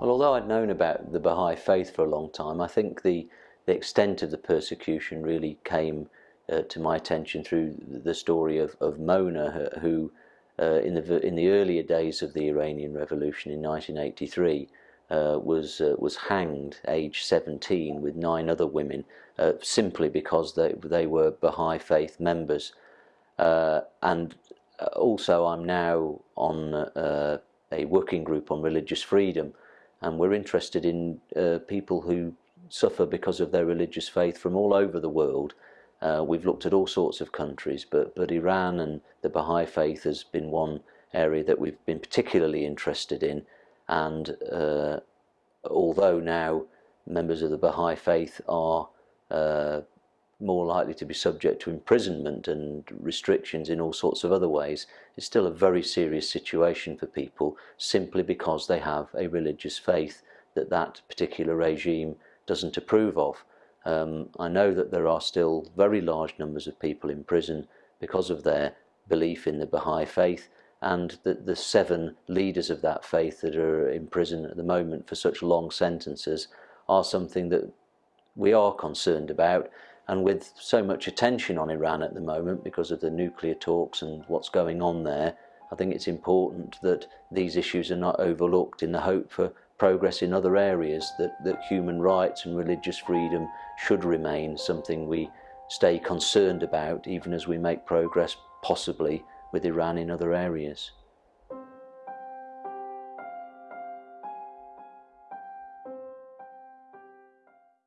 Well, although I'd known about the Baha'i faith for a long time, I think the, the extent of the persecution really came uh, to my attention through the story of, of Mona, who uh, in, the, in the earlier days of the Iranian Revolution in 1983 uh, was, uh, was hanged aged 17 with nine other women uh, simply because they, they were Baha'i faith members. Uh, and also I'm now on a working group on religious freedom and we're interested in uh, people who suffer because of their religious faith from all over the world. Uh, we've looked at all sorts of countries, but, but Iran and the Baha'i faith has been one area that we've been particularly interested in. And uh, although now members of the Baha'i faith are uh, more likely to be subject to imprisonment and restrictions in all sorts of other ways, it's still a very serious situation for people simply because they have a religious faith that that particular regime doesn't approve of. Um, I know that there are still very large numbers of people in prison because of their belief in the Baha'i faith and that the seven leaders of that faith that are in prison at the moment for such long sentences are something that we are concerned about and with so much attention on Iran at the moment because of the nuclear talks and what's going on there, I think it's important that these issues are not overlooked in the hope for progress in other areas, that, that human rights and religious freedom should remain something we stay concerned about even as we make progress possibly with Iran in other areas.